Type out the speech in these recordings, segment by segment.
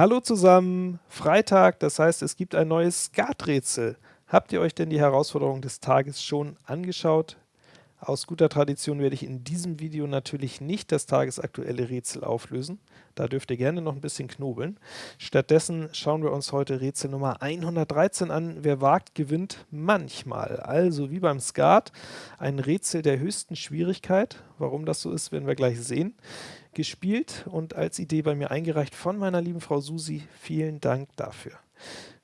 Hallo zusammen, Freitag, das heißt es gibt ein neues Skaträtsel. Habt ihr euch denn die Herausforderung des Tages schon angeschaut? Aus guter Tradition werde ich in diesem Video natürlich nicht das tagesaktuelle Rätsel auflösen. Da dürft ihr gerne noch ein bisschen knobeln. Stattdessen schauen wir uns heute Rätsel Nummer 113 an. Wer wagt, gewinnt manchmal. Also wie beim Skat, ein Rätsel der höchsten Schwierigkeit. Warum das so ist, werden wir gleich sehen gespielt und als Idee bei mir eingereicht von meiner lieben Frau Susi. Vielen Dank dafür.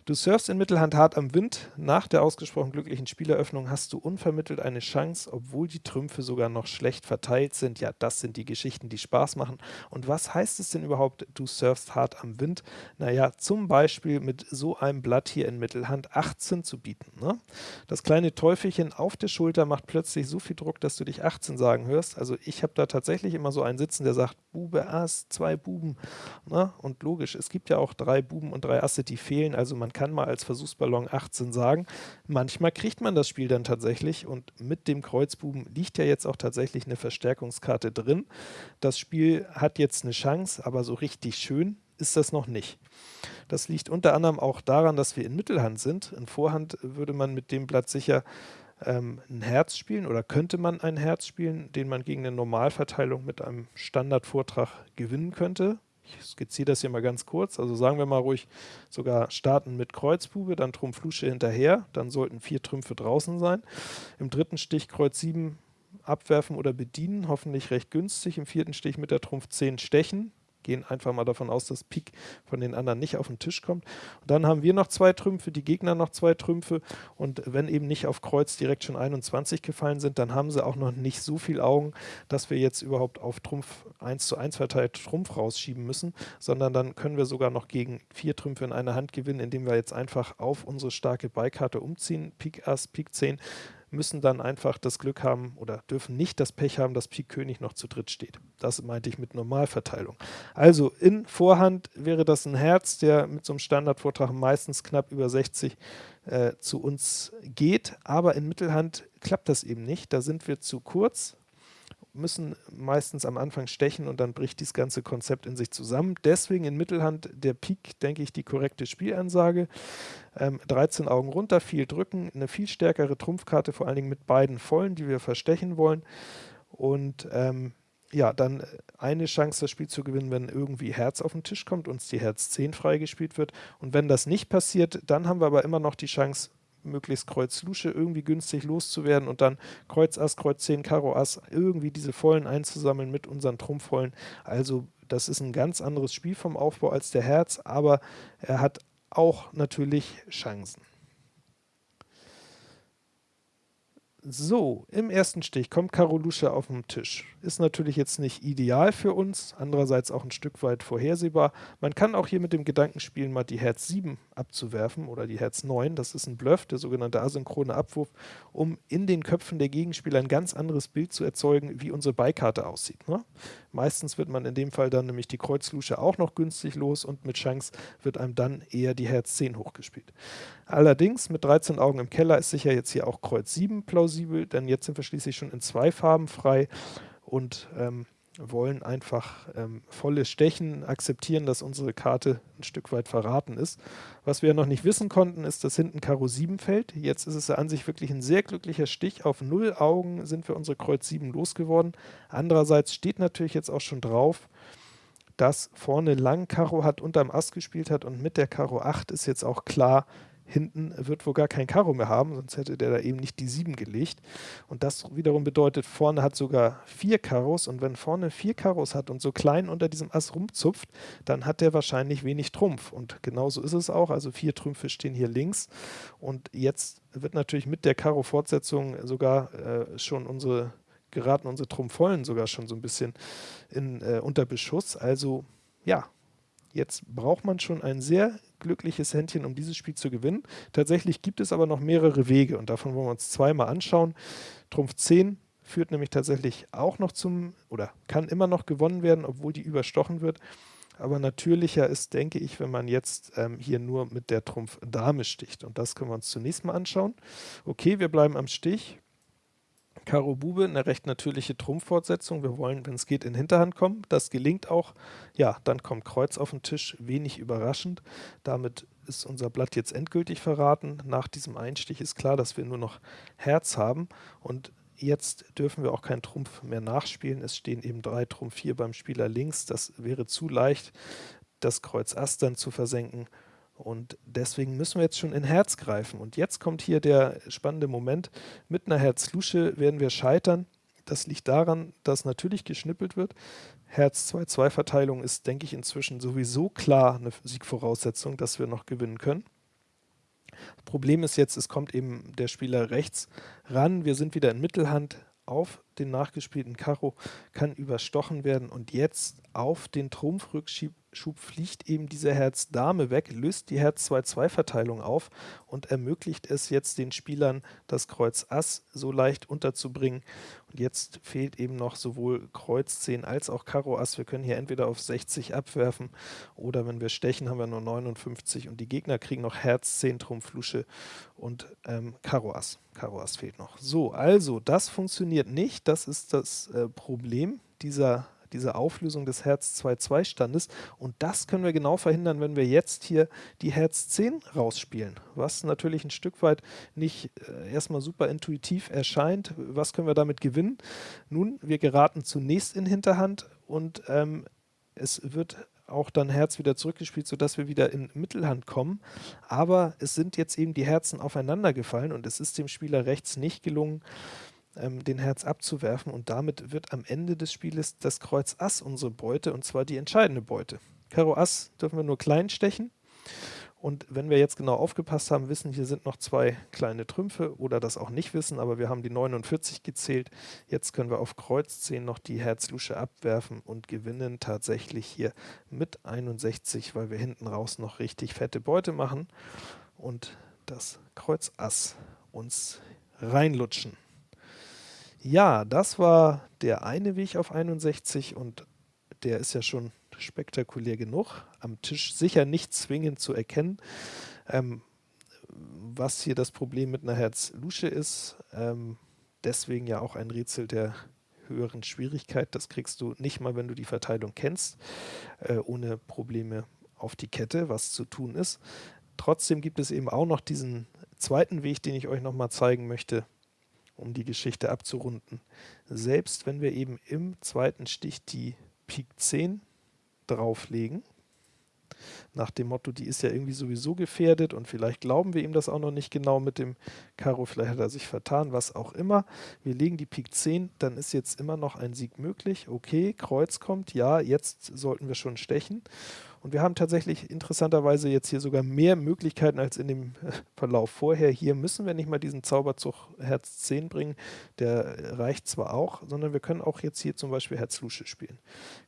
Du surfst in Mittelhand hart am Wind. Nach der ausgesprochen glücklichen Spieleröffnung hast du unvermittelt eine Chance, obwohl die Trümpfe sogar noch schlecht verteilt sind. Ja, das sind die Geschichten, die Spaß machen. Und was heißt es denn überhaupt, du surfst hart am Wind? Naja, zum Beispiel mit so einem Blatt hier in Mittelhand 18 zu bieten. Ne? Das kleine Teufelchen auf der Schulter macht plötzlich so viel Druck, dass du dich 18 sagen hörst. Also ich habe da tatsächlich immer so einen sitzen, der sagt, Bube, Ass, zwei Buben. Ne? Und logisch, es gibt ja auch drei Buben und drei Asse, die fehlen. Also man kann mal als Versuchsballon 18 sagen. Manchmal kriegt man das Spiel dann tatsächlich und mit dem Kreuzbuben liegt ja jetzt auch tatsächlich eine Verstärkungskarte drin. Das Spiel hat jetzt eine Chance, aber so richtig schön ist das noch nicht. Das liegt unter anderem auch daran, dass wir in Mittelhand sind. In Vorhand würde man mit dem Blatt sicher ähm, ein Herz spielen oder könnte man ein Herz spielen, den man gegen eine Normalverteilung mit einem Standardvortrag gewinnen könnte. Ich skizziere das hier mal ganz kurz. Also sagen wir mal ruhig sogar starten mit Kreuzbube, dann Trumpf Lusche hinterher, dann sollten vier Trümpfe draußen sein. Im dritten Stich Kreuz 7 abwerfen oder bedienen, hoffentlich recht günstig. Im vierten Stich mit der Trumpf 10 stechen, gehen einfach mal davon aus, dass Pik von den anderen nicht auf den Tisch kommt. Und dann haben wir noch zwei Trümpfe, die Gegner noch zwei Trümpfe. Und wenn eben nicht auf Kreuz direkt schon 21 gefallen sind, dann haben sie auch noch nicht so viel Augen, dass wir jetzt überhaupt auf Trumpf 1 zu 1 verteilt Trumpf rausschieben müssen, sondern dann können wir sogar noch gegen vier Trümpfe in einer Hand gewinnen, indem wir jetzt einfach auf unsere starke Beikarte umziehen, Pik Ass, Pik 10, müssen dann einfach das Glück haben oder dürfen nicht das Pech haben, dass Pik König noch zu dritt steht. Das meinte ich mit Normalverteilung. Also in Vorhand wäre das ein Herz, der mit so einem Standardvortrag meistens knapp über 60 äh, zu uns geht, aber in Mittelhand klappt das eben nicht. Da sind wir zu kurz müssen meistens am Anfang stechen und dann bricht dieses ganze Konzept in sich zusammen. Deswegen in Mittelhand der Pik, denke ich, die korrekte Spielansage. Ähm, 13 Augen runter, viel drücken, eine viel stärkere Trumpfkarte, vor allen Dingen mit beiden Vollen, die wir verstechen wollen. Und ähm, ja, dann eine Chance, das Spiel zu gewinnen, wenn irgendwie Herz auf den Tisch kommt, uns die Herz 10 freigespielt wird. Und wenn das nicht passiert, dann haben wir aber immer noch die Chance, möglichst Kreuz Lusche irgendwie günstig loszuwerden und dann Kreuz Ass, Kreuz 10, Karo Ass irgendwie diese Vollen einzusammeln mit unseren Trumpfvollen. Also das ist ein ganz anderes Spiel vom Aufbau als der Herz, aber er hat auch natürlich Chancen. So, im ersten Stich kommt Karo Lusche auf den Tisch. Ist natürlich jetzt nicht ideal für uns, andererseits auch ein Stück weit vorhersehbar. Man kann auch hier mit dem Gedanken spielen, mal die Herz 7 abzuwerfen oder die Herz 9. Das ist ein Bluff, der sogenannte asynchrone Abwurf, um in den Köpfen der Gegenspieler ein ganz anderes Bild zu erzeugen, wie unsere Beikarte aussieht. Ne? Meistens wird man in dem Fall dann nämlich die Kreuz Lusche auch noch günstig los und mit Chance wird einem dann eher die Herz 10 hochgespielt. Allerdings mit 13 Augen im Keller ist sicher jetzt hier auch Kreuz 7 plausibel, denn jetzt sind wir schließlich schon in zwei Farben frei und ähm, wollen einfach ähm, volles Stechen akzeptieren, dass unsere Karte ein Stück weit verraten ist. Was wir noch nicht wissen konnten, ist, dass hinten Karo 7 fällt. Jetzt ist es an sich wirklich ein sehr glücklicher Stich. Auf 0 Augen sind wir unsere Kreuz 7 losgeworden. Andererseits steht natürlich jetzt auch schon drauf, dass vorne lang Karo hat, unterm Ass gespielt hat und mit der Karo 8 ist jetzt auch klar, hinten wird wohl gar kein Karo mehr haben, sonst hätte der da eben nicht die 7 gelegt. Und das wiederum bedeutet, vorne hat sogar vier Karos und wenn vorne vier Karos hat und so klein unter diesem Ass rumzupft, dann hat der wahrscheinlich wenig Trumpf. Und genauso ist es auch, also vier Trümpfe stehen hier links und jetzt wird natürlich mit der Karo-Fortsetzung sogar äh, schon unsere geraten unsere Trumpfvollen sogar schon so ein bisschen in, äh, unter Beschuss. Also ja, Jetzt braucht man schon ein sehr glückliches Händchen, um dieses Spiel zu gewinnen. Tatsächlich gibt es aber noch mehrere Wege und davon wollen wir uns zweimal anschauen. Trumpf 10 führt nämlich tatsächlich auch noch zum, oder kann immer noch gewonnen werden, obwohl die überstochen wird. Aber natürlicher ist, denke ich, wenn man jetzt ähm, hier nur mit der Trumpf Dame sticht. Und das können wir uns zunächst mal anschauen. Okay, wir bleiben am Stich. Karo Bube, eine recht natürliche Trumpffortsetzung. Wir wollen, wenn es geht, in Hinterhand kommen. Das gelingt auch. Ja, dann kommt Kreuz auf den Tisch, wenig überraschend. Damit ist unser Blatt jetzt endgültig verraten. Nach diesem Einstich ist klar, dass wir nur noch Herz haben und Jetzt dürfen wir auch keinen Trumpf mehr nachspielen. Es stehen eben drei Trumpf 4 beim Spieler links. Das wäre zu leicht, das Kreuz Ass dann zu versenken. Und deswegen müssen wir jetzt schon in Herz greifen. Und jetzt kommt hier der spannende Moment. Mit einer Herz-Lusche werden wir scheitern. Das liegt daran, dass natürlich geschnippelt wird. Herz-2-2-Verteilung ist, denke ich, inzwischen sowieso klar eine Siegvoraussetzung, dass wir noch gewinnen können. Problem ist jetzt, es kommt eben der Spieler rechts ran. Wir sind wieder in Mittelhand auf den nachgespielten Karo, kann überstochen werden und jetzt auf den Trumpfrückschub Schub fliegt eben diese Herz-Dame weg, löst die Herz-2-2-Verteilung auf und ermöglicht es jetzt den Spielern, das Kreuz Ass so leicht unterzubringen. Und jetzt fehlt eben noch sowohl Kreuz 10 als auch Karo Ass. Wir können hier entweder auf 60 abwerfen oder wenn wir stechen, haben wir nur 59 und die Gegner kriegen noch Herz 10 Trumpf Lusche und ähm, Karo Ass. Karo Ass fehlt noch. So, also das funktioniert nicht. Das ist das äh, Problem dieser diese Auflösung des Herz-2-2-Standes. Und das können wir genau verhindern, wenn wir jetzt hier die Herz 10 rausspielen, was natürlich ein Stück weit nicht äh, erstmal super intuitiv erscheint. Was können wir damit gewinnen? Nun, wir geraten zunächst in Hinterhand und ähm, es wird auch dann Herz wieder zurückgespielt, sodass wir wieder in Mittelhand kommen. Aber es sind jetzt eben die Herzen aufeinander gefallen und es ist dem Spieler rechts nicht gelungen, ähm, den Herz abzuwerfen und damit wird am Ende des Spieles das Kreuz Ass unsere Beute und zwar die entscheidende Beute. Karo Ass dürfen wir nur klein stechen und wenn wir jetzt genau aufgepasst haben, wissen, hier sind noch zwei kleine Trümpfe oder das auch nicht wissen, aber wir haben die 49 gezählt. Jetzt können wir auf Kreuz 10 noch die Herz-Lusche abwerfen und gewinnen tatsächlich hier mit 61, weil wir hinten raus noch richtig fette Beute machen und das Kreuz Ass uns reinlutschen. Ja, das war der eine Weg auf 61 und der ist ja schon spektakulär genug. Am Tisch sicher nicht zwingend zu erkennen. Ähm, was hier das Problem mit einer Herz-Lusche ist, ähm, deswegen ja auch ein Rätsel der höheren Schwierigkeit. Das kriegst du nicht mal, wenn du die Verteilung kennst, äh, ohne Probleme auf die Kette, was zu tun ist. Trotzdem gibt es eben auch noch diesen zweiten Weg, den ich euch nochmal zeigen möchte um die Geschichte abzurunden. Selbst wenn wir eben im zweiten Stich die Pik 10 drauflegen, nach dem Motto, die ist ja irgendwie sowieso gefährdet und vielleicht glauben wir ihm das auch noch nicht genau mit dem Karo, vielleicht hat er sich vertan, was auch immer. Wir legen die Pik 10, dann ist jetzt immer noch ein Sieg möglich. Okay, Kreuz kommt, ja, jetzt sollten wir schon stechen. Und wir haben tatsächlich interessanterweise jetzt hier sogar mehr Möglichkeiten als in dem Verlauf vorher. Hier müssen wir nicht mal diesen Zauberzug Herz 10 bringen, der reicht zwar auch, sondern wir können auch jetzt hier zum Beispiel Herz Lusche spielen.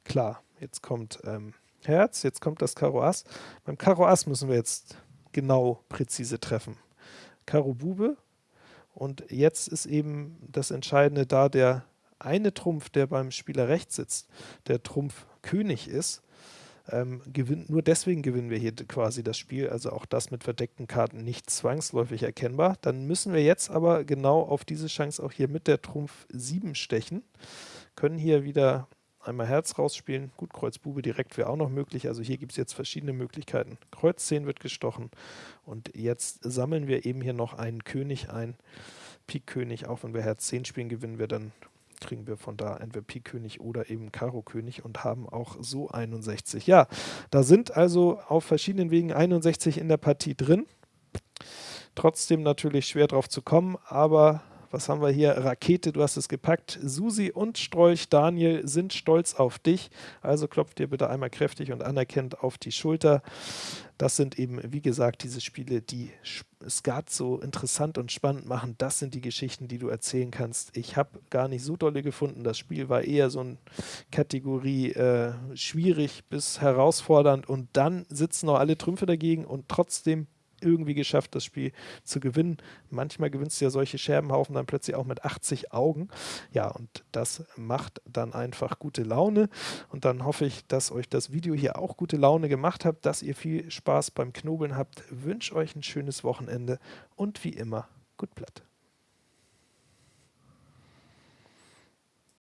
Klar, jetzt kommt ähm, Herz, jetzt kommt das Karo Ass. Beim Karo Ass müssen wir jetzt genau präzise treffen. Karo Bube und jetzt ist eben das Entscheidende da der eine Trumpf, der beim Spieler rechts sitzt, der Trumpf König ist, ähm, gewinn, nur deswegen gewinnen wir hier quasi das Spiel, also auch das mit verdeckten Karten nicht zwangsläufig erkennbar. Dann müssen wir jetzt aber genau auf diese Chance auch hier mit der Trumpf 7 stechen, können hier wieder einmal Herz rausspielen, gut, Kreuz Bube direkt wäre auch noch möglich, also hier gibt es jetzt verschiedene Möglichkeiten. Kreuz 10 wird gestochen. Und jetzt sammeln wir eben hier noch einen König ein, Pik König, auch wenn wir Herz 10 spielen, gewinnen wir dann kriegen wir von da entweder Pik König oder eben Karo König und haben auch so 61. Ja, da sind also auf verschiedenen Wegen 61 in der Partie drin. Trotzdem natürlich schwer drauf zu kommen, aber was haben wir hier? Rakete, du hast es gepackt. Susi und Strolch Daniel sind stolz auf dich. Also klopft dir bitte einmal kräftig und anerkennt auf die Schulter. Das sind eben, wie gesagt, diese Spiele, die Skat so interessant und spannend machen. Das sind die Geschichten, die du erzählen kannst. Ich habe gar nicht so dolle gefunden. Das Spiel war eher so eine Kategorie äh, schwierig bis herausfordernd und dann sitzen noch alle Trümpfe dagegen und trotzdem irgendwie geschafft, das Spiel zu gewinnen. Manchmal gewinnst du ja solche Scherbenhaufen dann plötzlich auch mit 80 Augen. Ja, und das macht dann einfach gute Laune. Und dann hoffe ich, dass euch das Video hier auch gute Laune gemacht hat, dass ihr viel Spaß beim Knobeln habt. Wünsche euch ein schönes Wochenende und wie immer, gut Blatt.